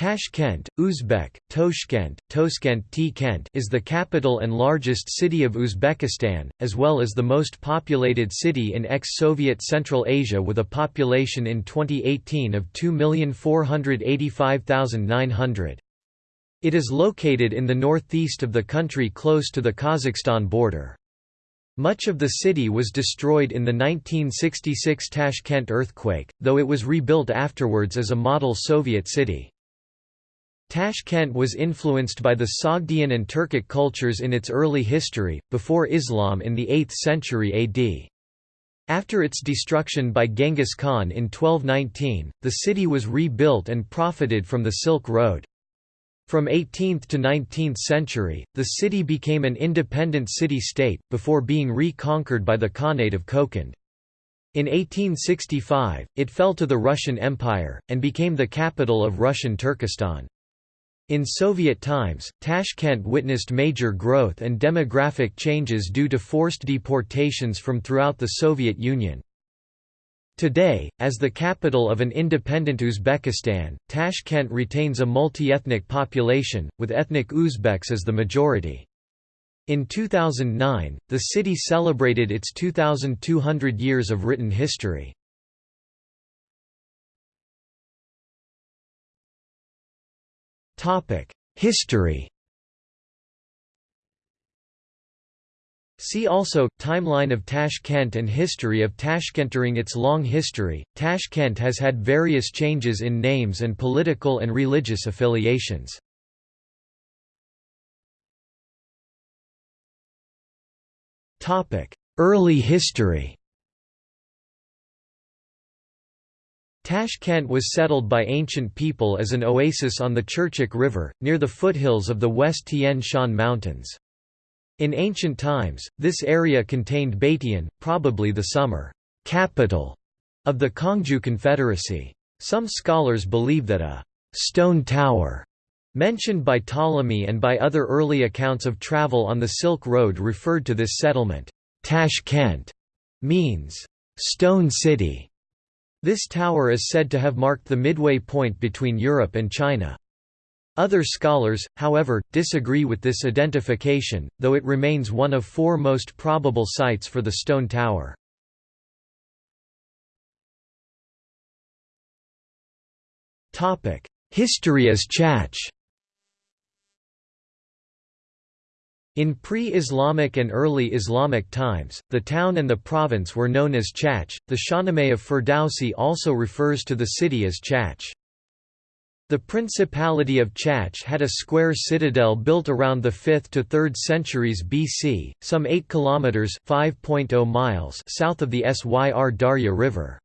Tashkent, Uzbek, Toshkent, Toskent T-Kent is the capital and largest city of Uzbekistan, as well as the most populated city in ex-Soviet Central Asia with a population in 2018 of 2,485,900. It is located in the northeast of the country close to the Kazakhstan border. Much of the city was destroyed in the 1966 Tashkent earthquake, though it was rebuilt afterwards as a model Soviet city. Tashkent was influenced by the Sogdian and Turkic cultures in its early history, before Islam in the 8th century AD. After its destruction by Genghis Khan in 1219, the city was rebuilt and profited from the Silk Road. From 18th to 19th century, the city became an independent city-state, before being reconquered by the Khanate of Kokand. In 1865, it fell to the Russian Empire, and became the capital of Russian Turkestan. In Soviet times, Tashkent witnessed major growth and demographic changes due to forced deportations from throughout the Soviet Union. Today, as the capital of an independent Uzbekistan, Tashkent retains a multi-ethnic population, with ethnic Uzbeks as the majority. In 2009, the city celebrated its 2,200 years of written history. History. See also, Timeline of Tashkent and History of Tashkent. During its long history, Tashkent has had various changes in names and political and religious affiliations. Early history Tashkent was settled by ancient people as an oasis on the Chirchik River, near the foothills of the West Tian Shan Mountains. In ancient times, this area contained Beitian, probably the summer capital of the Kangju Confederacy. Some scholars believe that a stone tower mentioned by Ptolemy and by other early accounts of travel on the Silk Road referred to this settlement. Tashkent means stone city. This tower is said to have marked the midway point between Europe and China. Other scholars, however, disagree with this identification, though it remains one of four most probable sites for the stone tower. History as Chach In pre-Islamic and early Islamic times, the town and the province were known as Chach. The Shahnameh of Ferdowsi also refers to the city as Chach. The Principality of Chach had a square citadel built around the 5th to 3rd centuries BC, some 8 kilometers (5.0 miles) south of the Syr Darya River.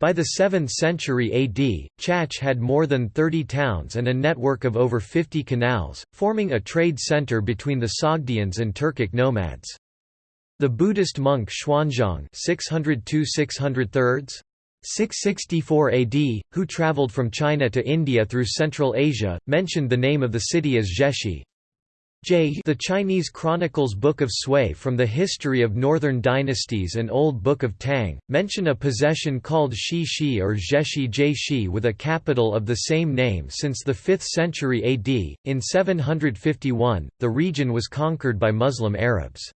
By the 7th century AD, Chach had more than 30 towns and a network of over 50 canals, forming a trade center between the Sogdians and Turkic nomads. The Buddhist monk Xuanzang 602 664 AD, who traveled from China to India through Central Asia, mentioned the name of the city as Zheshi, J the Chinese Chronicles Book of Sui from the History of Northern Dynasties and Old Book of Tang, mention a possession called Shi Shi or Zheshi Shi with a capital of the same name since the 5th century AD. In 751, the region was conquered by Muslim Arabs.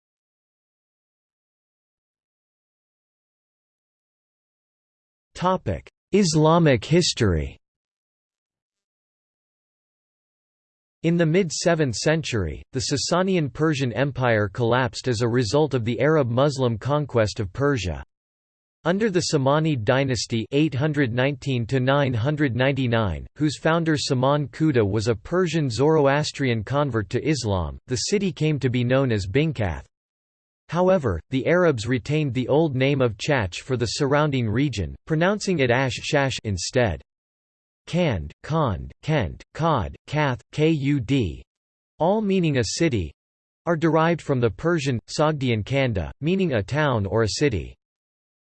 Islamic history In the mid-7th century, the Sasanian Persian Empire collapsed as a result of the Arab-Muslim conquest of Persia. Under the Samanid dynasty 819 whose founder Saman Khuda was a Persian Zoroastrian convert to Islam, the city came to be known as Bingkath. However, the Arabs retained the old name of Chach for the surrounding region, pronouncing it Ash Shash instead. Kand, Kond, Kent, Kod, Kath, Kud all meaning a city are derived from the Persian, Sogdian Kanda, meaning a town or a city.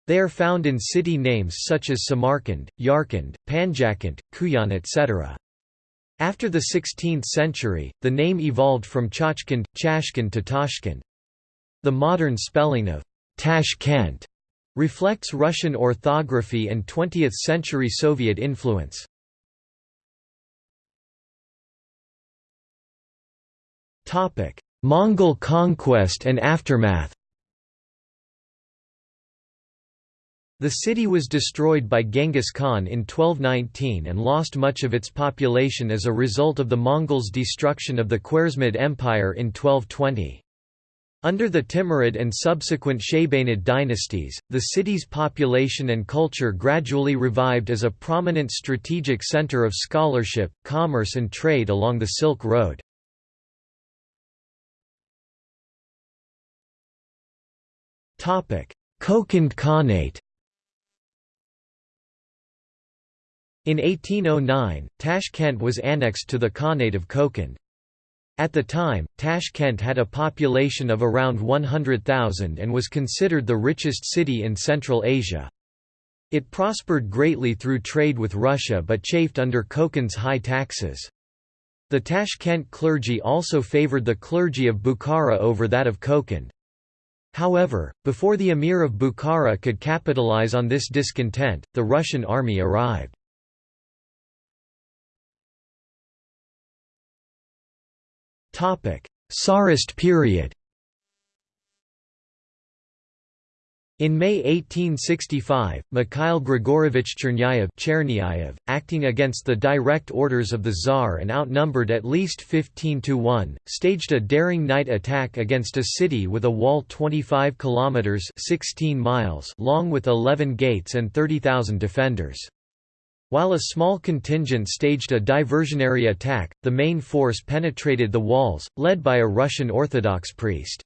They are found in city names such as Samarkand, Yarkand, Panjakand, Kuyan etc. After the 16th century, the name evolved from Chachkand, Chashkand to Tashkent. The modern spelling of Tashkent reflects Russian orthography and 20th-century Soviet influence. Mongol conquest and aftermath The city was destroyed by Genghis Khan in 1219 and lost much of its population as a result of the Mongols' destruction of the Khwarezmid Empire in 1220. Under the Timurid and subsequent Shaybanid dynasties, the city's population and culture gradually revived as a prominent strategic center of scholarship, commerce and trade along the Silk Road. Kokand Khanate In 1809, Tashkent was annexed to the Khanate of Kokand. At the time, Tashkent had a population of around 100,000 and was considered the richest city in Central Asia. It prospered greatly through trade with Russia but chafed under Kokand's high taxes. The Tashkent clergy also favored the clergy of Bukhara over that of Kokand. However, before the emir of Bukhara could capitalize on this discontent, the Russian army arrived. Tsarist period In May 1865, Mikhail Grigorovich Chernyayev acting against the direct orders of the Tsar and outnumbered at least 15 to 1, staged a daring night attack against a city with a wall 25 kilometers 16 miles long with 11 gates and 30,000 defenders. While a small contingent staged a diversionary attack, the main force penetrated the walls, led by a Russian Orthodox priest.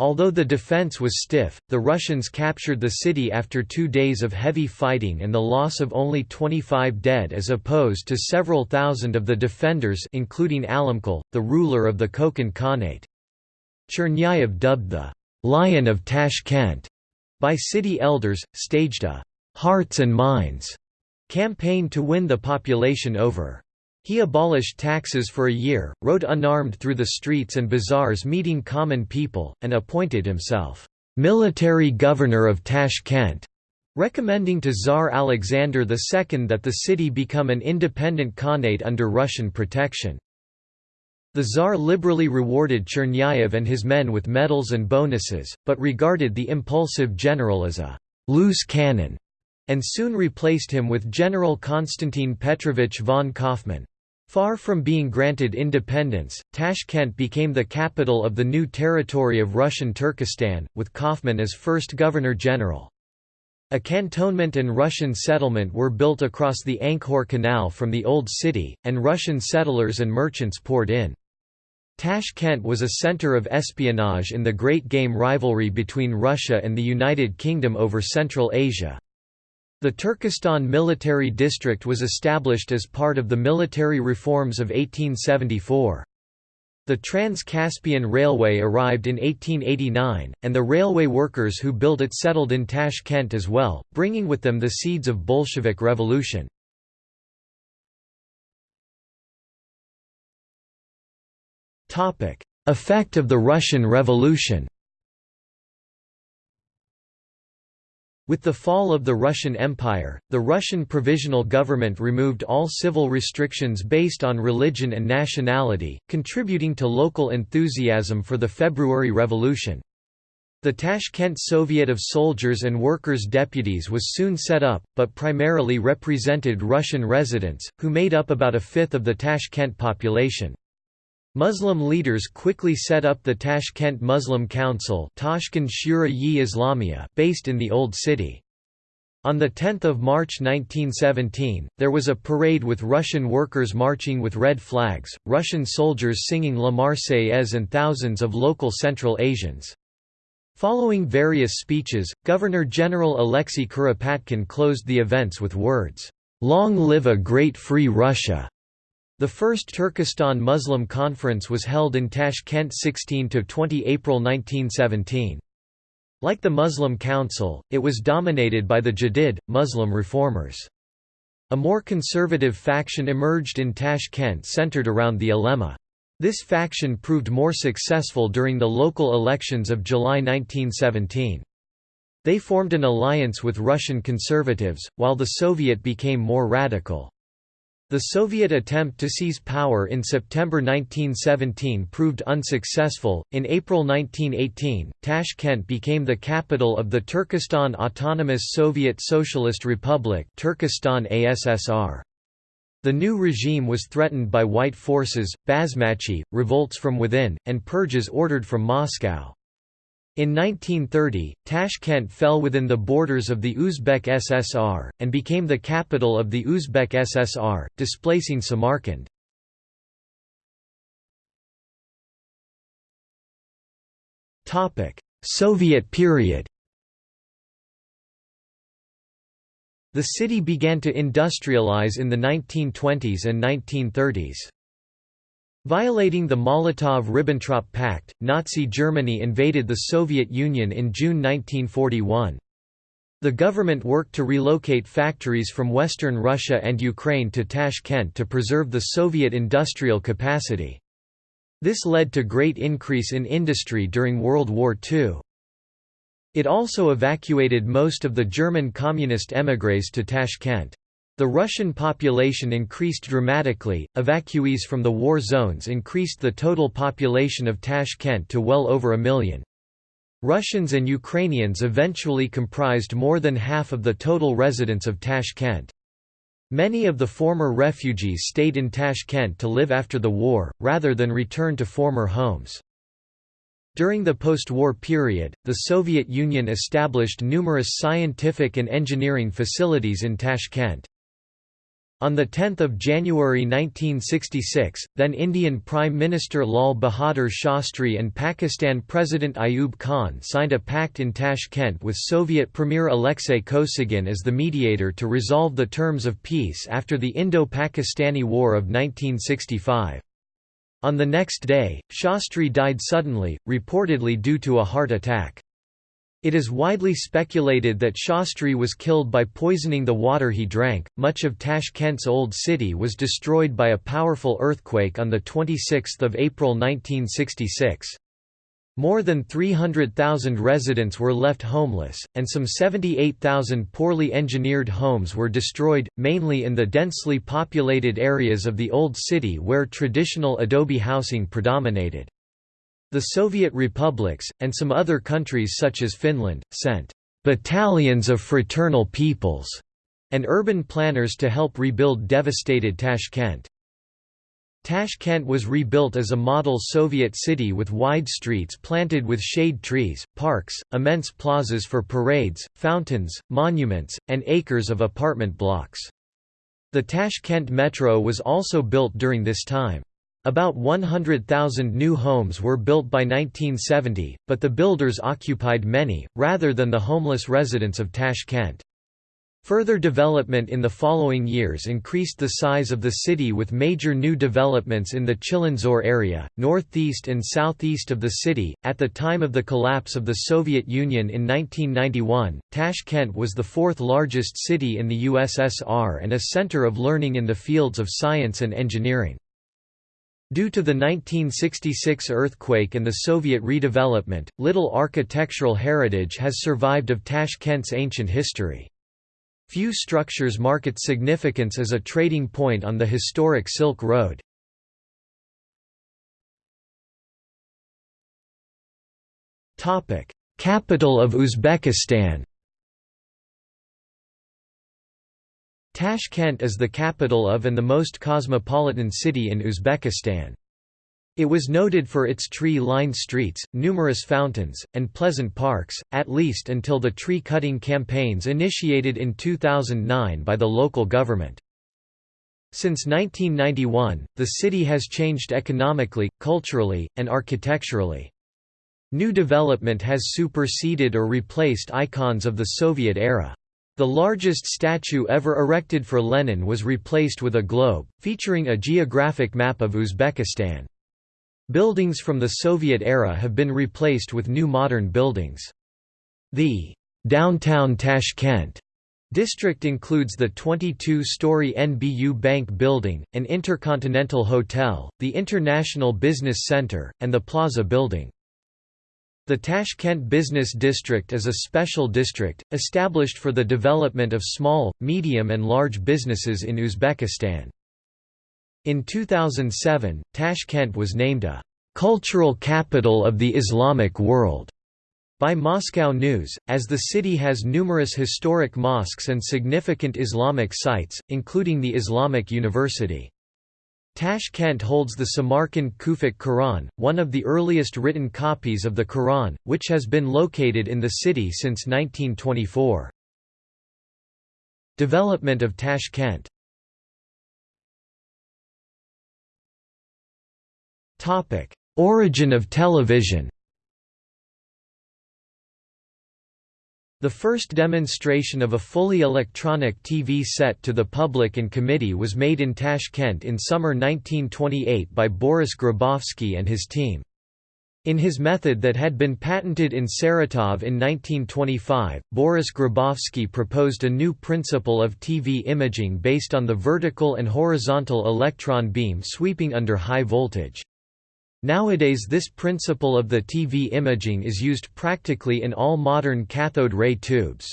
Although the defense was stiff, the Russians captured the city after two days of heavy fighting and the loss of only 25 dead as opposed to several thousand of the defenders including Alimqul, the ruler of the Kokand Khanate. Chernyayev dubbed the «Lion of Tashkent» by city elders, staged a «hearts and minds» campaign to win the population over. He abolished taxes for a year, rode unarmed through the streets and bazaars meeting common people, and appointed himself, "...military governor of Tashkent", recommending to Tsar Alexander II that the city become an independent khanate under Russian protection. The Tsar liberally rewarded Chernyayev and his men with medals and bonuses, but regarded the impulsive general as a «loose cannon» and soon replaced him with General Konstantin Petrovich von Kaufmann. Far from being granted independence, Tashkent became the capital of the new territory of Russian Turkestan, with Kaufmann as first governor-general. A cantonment and Russian settlement were built across the Ankhor Canal from the Old City, and Russian settlers and merchants poured in. Tashkent was a center of espionage in the Great Game rivalry between Russia and the United Kingdom over Central Asia. The Turkestan Military District was established as part of the military reforms of 1874. The Trans-Caspian Railway arrived in 1889, and the railway workers who built it settled in Tashkent as well, bringing with them the seeds of Bolshevik revolution. Effect of the Russian Revolution With the fall of the Russian Empire, the Russian Provisional Government removed all civil restrictions based on religion and nationality, contributing to local enthusiasm for the February Revolution. The Tashkent Soviet of Soldiers and Workers' Deputies was soon set up, but primarily represented Russian residents, who made up about a fifth of the Tashkent population. Muslim leaders quickly set up the Tashkent Muslim Council based in the Old City. On 10 March 1917, there was a parade with Russian workers marching with red flags, Russian soldiers singing La Marseillaise and thousands of local Central Asians. Following various speeches, Governor-General Alexei Kuropatkin closed the events with words, "'Long live a great free Russia!' The first Turkestan Muslim Conference was held in Tashkent 16 to 20 April 1917. Like the Muslim Council, it was dominated by the Jadid, Muslim reformers. A more conservative faction emerged in Tashkent centered around the ulema. This faction proved more successful during the local elections of July 1917. They formed an alliance with Russian conservatives, while the Soviet became more radical. The Soviet attempt to seize power in September 1917 proved unsuccessful. In April 1918, Tashkent became the capital of the Turkestan Autonomous Soviet Socialist Republic, Turkestan ASSR. The new regime was threatened by white forces, Basmachi, revolts from within, and purges ordered from Moscow. In 1930, Tashkent fell within the borders of the Uzbek SSR, and became the capital of the Uzbek SSR, displacing Samarkand. Soviet period The city began to industrialize in the 1920s and 1930s. Violating the Molotov–Ribbentrop Pact, Nazi Germany invaded the Soviet Union in June 1941. The government worked to relocate factories from Western Russia and Ukraine to Tashkent to preserve the Soviet industrial capacity. This led to great increase in industry during World War II. It also evacuated most of the German communist émigrés to Tashkent. The Russian population increased dramatically, evacuees from the war zones increased the total population of Tashkent to well over a million. Russians and Ukrainians eventually comprised more than half of the total residents of Tashkent. Many of the former refugees stayed in Tashkent to live after the war, rather than return to former homes. During the post-war period, the Soviet Union established numerous scientific and engineering facilities in Tashkent. On 10 January 1966, then Indian Prime Minister Lal Bahadur Shastri and Pakistan President Ayub Khan signed a pact in Tashkent with Soviet Premier Alexei Kosygin as the mediator to resolve the terms of peace after the Indo-Pakistani War of 1965. On the next day, Shastri died suddenly, reportedly due to a heart attack. It is widely speculated that Shastri was killed by poisoning the water he drank. Much of Tashkent's old city was destroyed by a powerful earthquake on the 26th of April 1966. More than 300,000 residents were left homeless, and some 78,000 poorly engineered homes were destroyed, mainly in the densely populated areas of the old city where traditional adobe housing predominated. The Soviet republics, and some other countries such as Finland, sent «battalions of fraternal peoples» and urban planners to help rebuild devastated Tashkent. Tashkent was rebuilt as a model Soviet city with wide streets planted with shade trees, parks, immense plazas for parades, fountains, monuments, and acres of apartment blocks. The Tashkent metro was also built during this time. About 100,000 new homes were built by 1970, but the builders occupied many, rather than the homeless residents of Tashkent. Further development in the following years increased the size of the city with major new developments in the Chilonzor area, northeast and southeast of the city. At the time of the collapse of the Soviet Union in 1991, Tashkent was the fourth largest city in the USSR and a center of learning in the fields of science and engineering. Due to the 1966 earthquake and the Soviet redevelopment, little architectural heritage has survived of Tashkent's ancient history. Few structures mark its significance as a trading point on the historic Silk Road. Capital of Uzbekistan Tashkent is the capital of and the most cosmopolitan city in Uzbekistan. It was noted for its tree-lined streets, numerous fountains, and pleasant parks, at least until the tree-cutting campaigns initiated in 2009 by the local government. Since 1991, the city has changed economically, culturally, and architecturally. New development has superseded or replaced icons of the Soviet era. The largest statue ever erected for Lenin was replaced with a globe, featuring a geographic map of Uzbekistan. Buildings from the Soviet era have been replaced with new modern buildings. The downtown Tashkent district includes the 22-story NBU Bank Building, an intercontinental hotel, the International Business Center, and the Plaza Building. The Tashkent Business District is a special district, established for the development of small, medium and large businesses in Uzbekistan. In 2007, Tashkent was named a cultural capital of the Islamic world by Moscow News, as the city has numerous historic mosques and significant Islamic sites, including the Islamic University. Tashkent holds the Samarkand Kufic Quran, one of the earliest written copies of the Quran, which has been located in the city since 1924. Development of Tashkent Origin of television The first demonstration of a fully electronic TV set to the public and committee was made in Tashkent in summer 1928 by Boris Grabovsky and his team. In his method that had been patented in Saratov in 1925, Boris Grabovsky proposed a new principle of TV imaging based on the vertical and horizontal electron beam sweeping under high voltage. Nowadays this principle of the TV imaging is used practically in all modern cathode ray tubes.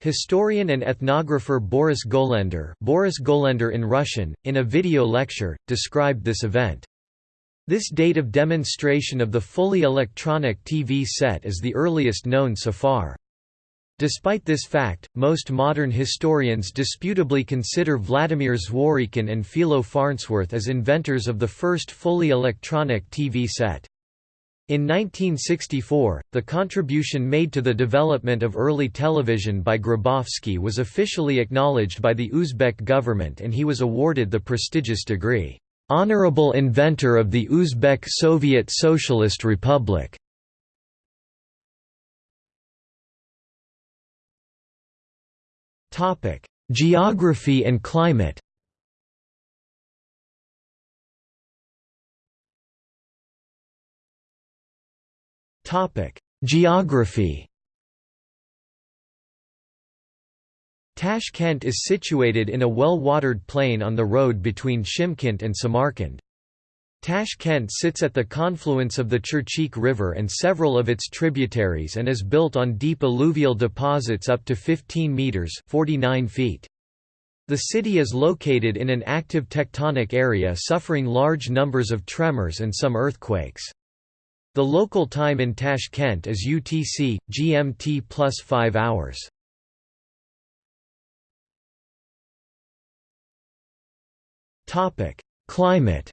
Historian and ethnographer Boris Golender, Boris Golender in Russian, in a video lecture, described this event. This date of demonstration of the fully electronic TV set is the earliest known so far. Despite this fact, most modern historians disputably consider Vladimir Zworykin and Philo Farnsworth as inventors of the first fully electronic TV set. In 1964, the contribution made to the development of early television by Grabovsky was officially acknowledged by the Uzbek government and he was awarded the prestigious degree, "'Honorable Inventor of the Uzbek Soviet Socialist Republic' Geography and climate. Topic: Geography. Tashkent is situated in a well-watered plain on the road between Shymkent and Samarkand. Tashkent sits at the confluence of the Chirchik River and several of its tributaries and is built on deep alluvial deposits up to 15 metres 49 feet. The city is located in an active tectonic area suffering large numbers of tremors and some earthquakes. The local time in Tashkent is UTC, GMT plus 5 hours. Climate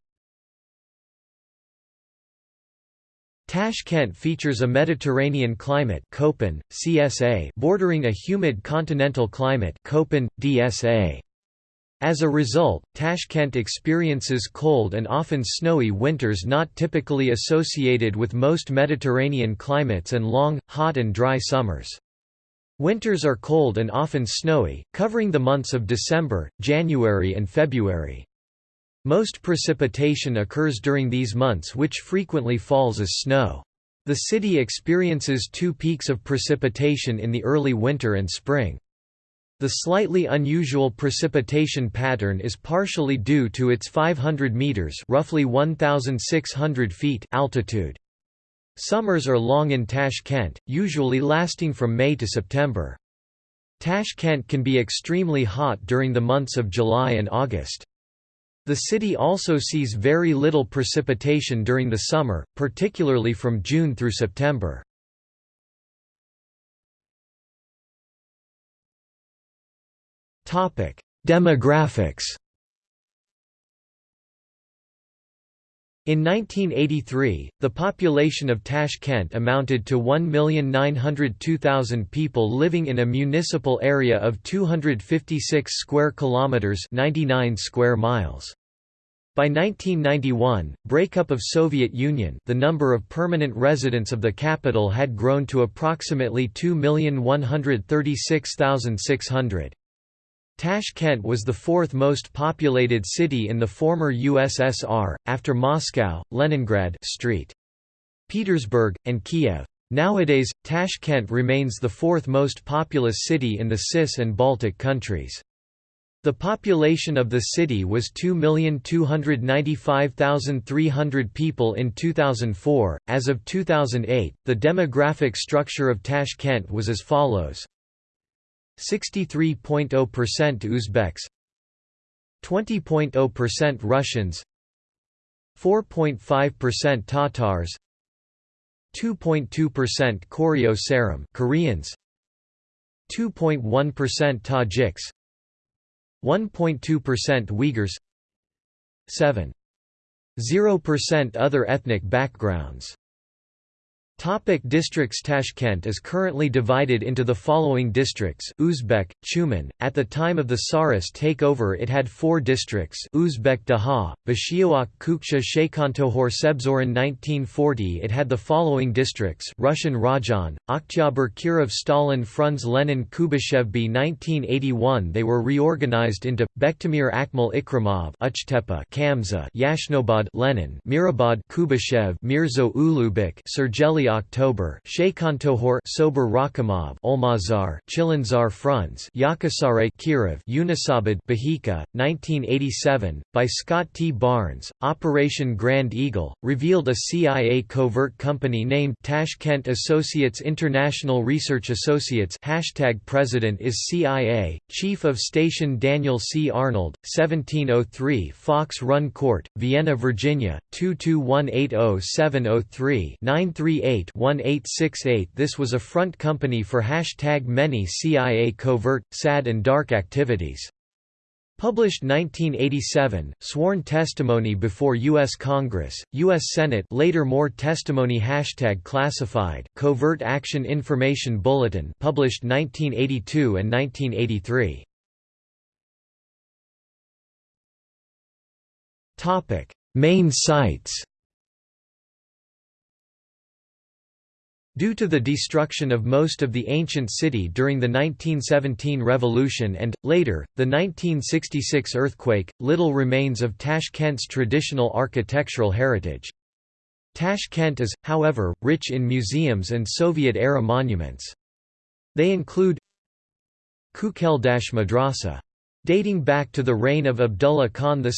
Tashkent features a Mediterranean climate Köppen, CSA bordering a humid continental climate Köppen, DSA. As a result, Tashkent experiences cold and often snowy winters not typically associated with most Mediterranean climates and long, hot and dry summers. Winters are cold and often snowy, covering the months of December, January and February. Most precipitation occurs during these months which frequently falls as snow. The city experiences two peaks of precipitation in the early winter and spring. The slightly unusual precipitation pattern is partially due to its 500 meters, roughly 1600 feet altitude. Summers are long in Tashkent, usually lasting from May to September. Tashkent can be extremely hot during the months of July and August. The city also sees very little precipitation during the summer, particularly from June through September. Demographics In 1983, the population of Tashkent amounted to 1,902,000 people living in a municipal area of 256 square kilometers, 99 square miles. By 1991, breakup of Soviet Union, the number of permanent residents of the capital had grown to approximately 2,136,600. Tashkent was the fourth most populated city in the former USSR, after Moscow, Leningrad St. Petersburg, and Kiev. Nowadays, Tashkent remains the fourth most populous city in the CIS and Baltic countries. The population of the city was 2,295,300 people in 2004. As of 2008, the demographic structure of Tashkent was as follows 63.0% Uzbeks 20.0% Russians 4.5% Tatars 2.2% Koryo Saram Koreans 2.1% Tajiks 1.2% Uyghurs 7.0% other ethnic backgrounds Topic districts Tashkent is currently divided into the following districts Uzbek, Chuman. At the time of the Tsarist takeover it had four districts Uzbek Daha, Bashioak Kuksha Shaykantohor Sebzorin 1940 it had the following districts Russian Rajan, Oktyabr Kirov Stalin Frunz Lenin Kubashevby 1981 they were reorganized into, Bektamir Akmal Ikramov Uchtepa Kamza Yashnobad Lenin Mirabad Kuybyshev Mirzo Ulugbek Sergeli October Shaykantohor Sober Rakhimov Olmazar Chilonzor Frunz Yakasare Kirov Yunusabad Bahika 1987 by Scott T. Barnes Operation Grand Eagle revealed a CIA covert company named Tashkent Associates International Research Associates hashtag president is CIA Chief of Station Daniel C. Arnold 1703 Fox Run Court Vienna Virginia 22180 938 1868 This was a front company for hashtag many CIA covert, sad and dark activities. Published 1987, sworn testimony before U.S. Congress, U.S. Senate later more testimony Hashtag classified Covert Action Information Bulletin published 1982 and 1983. Main sites Due to the destruction of most of the ancient city during the 1917 revolution and, later, the 1966 earthquake, little remains of Tashkent's traditional architectural heritage. Tashkent is, however, rich in museums and Soviet-era monuments. They include Kukeldash Madrasa Dating back to the reign of Abdullah Khan II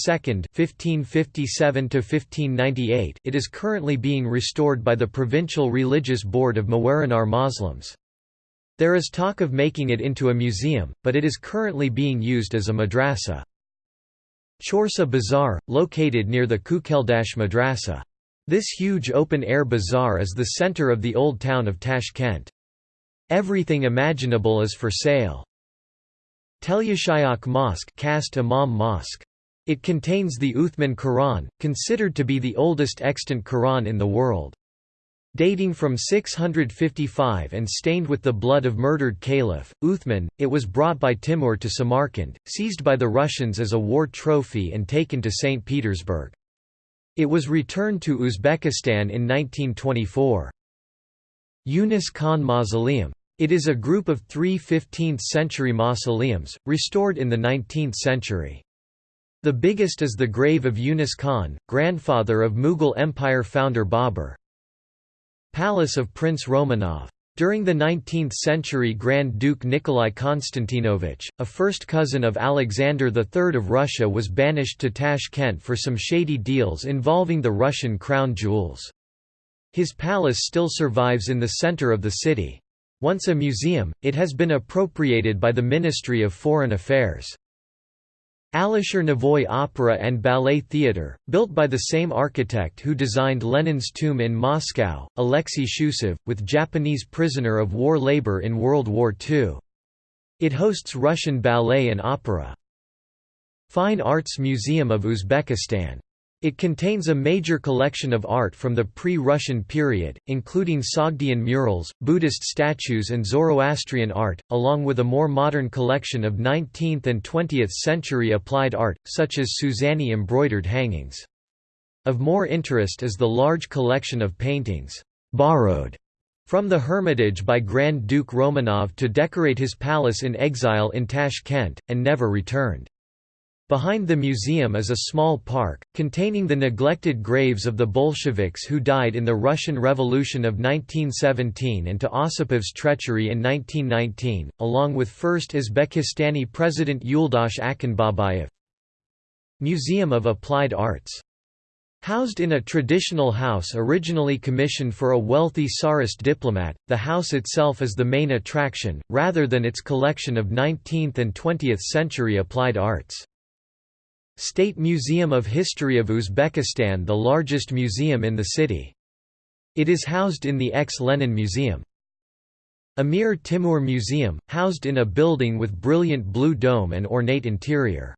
(1557–1598), it is currently being restored by the Provincial Religious Board of Mawarannahr Muslims. There is talk of making it into a museum, but it is currently being used as a madrasa. Chorsa Bazaar, located near the Kukeldash Madrasa. This huge open-air bazaar is the center of the old town of Tashkent. Everything imaginable is for sale. Telyashayak Mosque Khast Imam Mosque. It contains the Uthman Quran, considered to be the oldest extant Quran in the world. Dating from 655 and stained with the blood of murdered Caliph, Uthman, it was brought by Timur to Samarkand, seized by the Russians as a war trophy and taken to St. Petersburg. It was returned to Uzbekistan in 1924. Yunus Khan Mausoleum it is a group of three 15th-century mausoleums, restored in the 19th century. The biggest is the grave of Yunus Khan, grandfather of Mughal Empire founder Babur. Palace of Prince Romanov. During the 19th century Grand Duke Nikolai Konstantinovich, a first cousin of Alexander III of Russia was banished to Tashkent for some shady deals involving the Russian crown jewels. His palace still survives in the center of the city. Once a museum, it has been appropriated by the Ministry of Foreign Affairs. Alisher Navoy Opera and Ballet Theatre, built by the same architect who designed Lenin's tomb in Moscow, Alexei Shchusev, with Japanese prisoner of war labor in World War II. It hosts Russian ballet and opera. Fine Arts Museum of Uzbekistan it contains a major collection of art from the pre-Russian period, including Sogdian murals, Buddhist statues and Zoroastrian art, along with a more modern collection of 19th and 20th century applied art, such as Suzani embroidered hangings. Of more interest is the large collection of paintings, borrowed from the Hermitage by Grand Duke Romanov to decorate his palace in exile in Tashkent, and never returned. Behind the museum is a small park, containing the neglected graves of the Bolsheviks who died in the Russian Revolution of 1917 and to Osipov's treachery in 1919, along with first Uzbekistani President Yuldash Akhunbabayev. Museum of Applied Arts Housed in a traditional house originally commissioned for a wealthy Tsarist diplomat, the house itself is the main attraction, rather than its collection of 19th and 20th century applied arts. State Museum of History of Uzbekistan the largest museum in the city. It is housed in the ex-Lenin Museum. Amir Timur Museum, housed in a building with brilliant blue dome and ornate interior.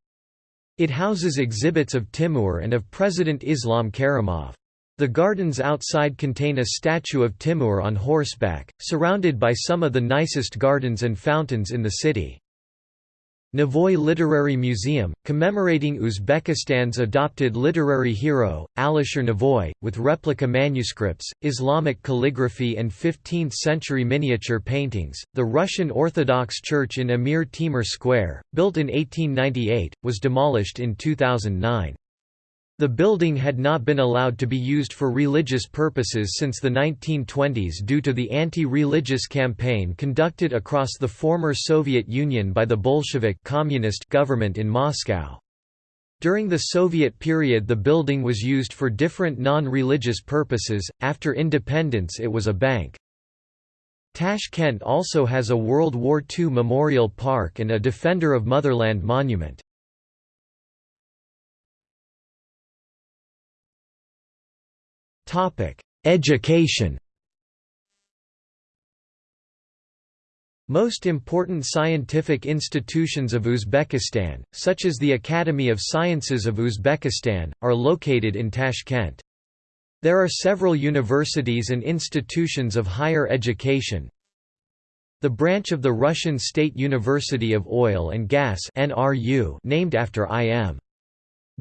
It houses exhibits of Timur and of President Islam Karimov. The gardens outside contain a statue of Timur on horseback, surrounded by some of the nicest gardens and fountains in the city. Navoy Literary Museum, commemorating Uzbekistan's adopted literary hero, Alisher Navoy, with replica manuscripts, Islamic calligraphy and 15th-century miniature paintings. The Russian Orthodox Church in Amir Timur Square, built in 1898, was demolished in 2009. The building had not been allowed to be used for religious purposes since the 1920s due to the anti-religious campaign conducted across the former Soviet Union by the Bolshevik communist government in Moscow. During the Soviet period the building was used for different non-religious purposes, after independence it was a bank. Tashkent also has a World War II memorial park and a Defender of Motherland monument. Education Most important scientific institutions of Uzbekistan, such as the Academy of Sciences of Uzbekistan, are located in Tashkent. There are several universities and institutions of higher education. The branch of the Russian State University of Oil and Gas named after I.M.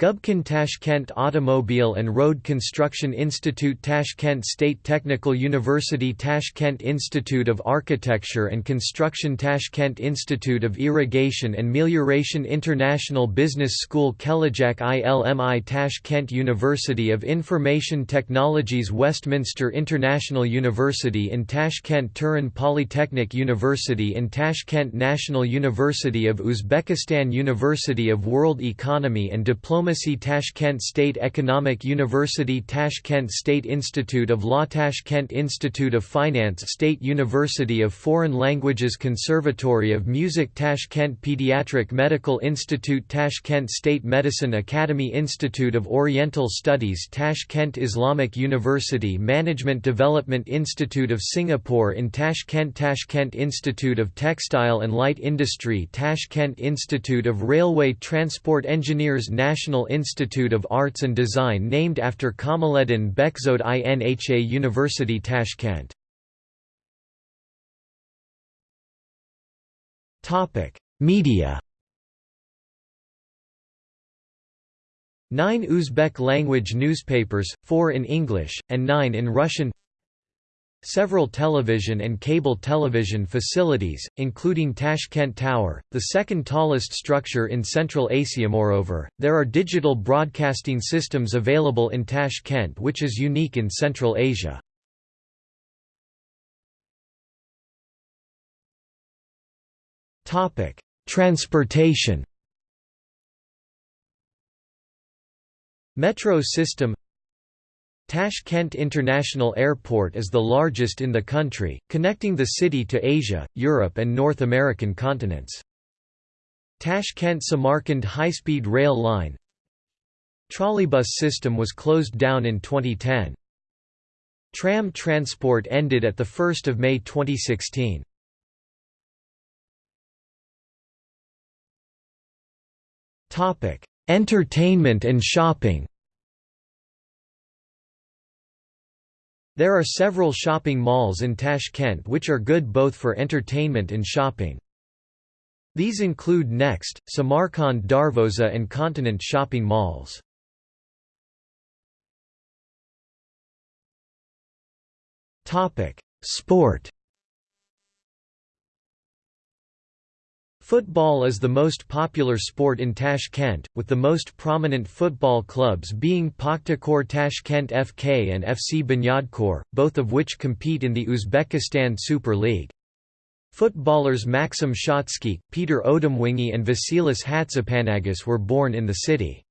Gubkin Tashkent Automobile and Road Construction Institute Tashkent State Technical University Tashkent Institute of Architecture and Construction Tashkent Institute of Irrigation and Melioration International Business School Kelajak ILMI Tashkent University of Information Technologies Westminster International University in Tashkent Turan Polytechnic University in Tashkent National University of Uzbekistan University of World Economy and Diploma Diplomacy Tashkent State Economic University Tashkent State Institute of Law Tashkent Institute of Finance State University of Foreign Languages Conservatory of Music Tashkent Pediatric Medical Institute Tashkent State Medicine Academy Institute of Oriental Studies Tashkent Islamic University Management Development Institute of Singapore in Tashkent Tashkent Institute of Textile and Light Industry Tashkent Institute of Railway Transport Engineers National National Institute of Arts and Design named after Kamaluddin Bekzod INHA University Tashkent. Media Nine Uzbek-language newspapers, four in English, and nine in Russian Several television and cable television facilities, including Tashkent Tower, the second tallest structure in Central Asia. Moreover, there are digital broadcasting systems available in Tashkent which is unique in Central Asia. Transportation Metro system Tashkent International Airport is the largest in the country, connecting the city to Asia, Europe and North American continents. Tashkent-Samarkand high-speed rail line Trolleybus system was closed down in 2010. Tram transport ended at 1 May 2016. Entertainment and shopping There are several shopping malls in Tashkent which are good both for entertainment and shopping. These include Next, Samarkand Darvoza and Continent shopping malls. Sport Football is the most popular sport in Tashkent, with the most prominent football clubs being Pakhtakor Tashkent FK and FC Bunyadkor, both of which compete in the Uzbekistan Super League. Footballers Maxim Shatskikh, Peter Odemwingie and Vasilis Hatzipanagis were born in the city.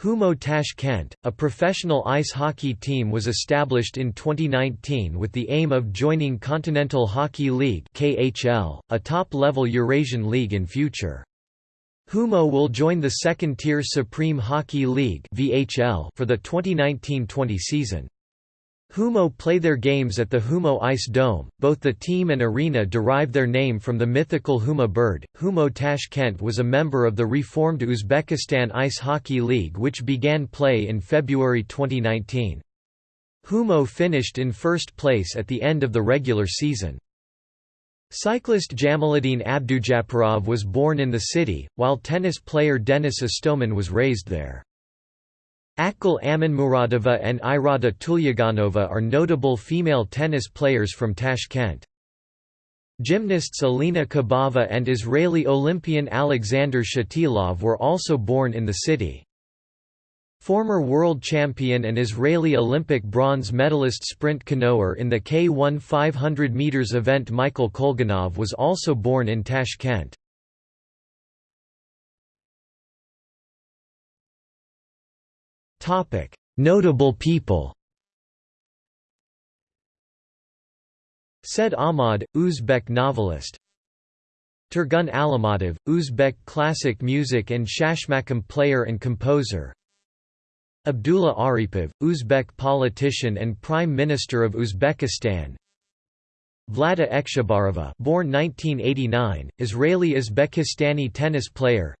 Humo Tashkent, a professional ice hockey team was established in 2019 with the aim of joining Continental Hockey League KHL, a top-level Eurasian league in future. Humo will join the second-tier Supreme Hockey League VHL for the 2019-20 season. Humo play their games at the Humo Ice Dome. Both the team and arena derive their name from the mythical Huma bird. Humo Tashkent was a member of the reformed Uzbekistan Ice Hockey League which began play in February 2019. Humo finished in first place at the end of the regular season. Cyclist Jamaluddin Abdujaparov was born in the city, while tennis player Denis Istomin was raised there. Akgul Amanmuradova and Irada Tulyaganova are notable female tennis players from Tashkent. Gymnasts Alina Kabaeva and Israeli Olympian Alexander Shatilov were also born in the city. Former world champion and Israeli Olympic bronze medalist sprint canoer in the K1 500 meters event Michael Kolganov was also born in Tashkent. Notable people. Said Ahmad, Uzbek novelist. Turgun Alimatov, Uzbek classic music and shashmakam player and composer. Abdullah Aripov, Uzbek politician and Prime Minister of Uzbekistan Vlada Ekshibarova born 1989, Israeli-Uzbekistani tennis player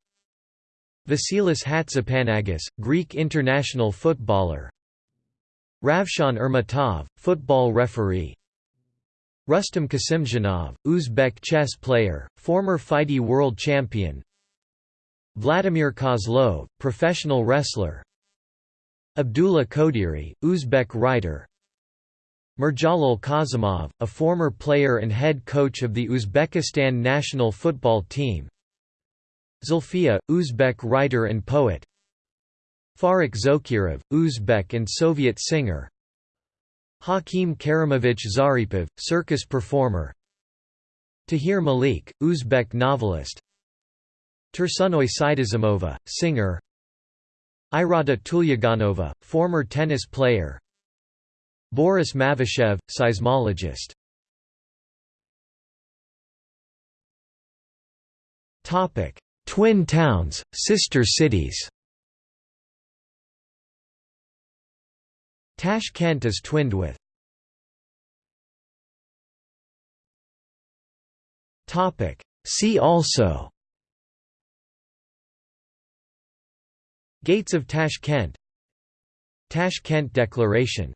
Vasilis Hatzipanagis, Greek international footballer. Ravshan Ermatov, football referee. Rustam Kasimdzhanov, Uzbek chess player, former FIDE world champion. Vladimir Kozlov, professional wrestler. Abdullah Kodiri, Uzbek writer. Mirjalol Kazimov, a former player and head coach of the Uzbekistan national football team Zulfiya, Uzbek writer and poet. Farrukh Zokirov, Uzbek and Soviet singer. Hakim Karimovich Zaripov, circus performer. Tahir Malik, Uzbek novelist. Tursunoy Saidazimova, singer. Irada Tulyaganova, former tennis player. Boris Mavyshev, seismologist Twin towns, sister cities. Tashkent is twinned with See also Gates of Tashkent Tashkent Declaration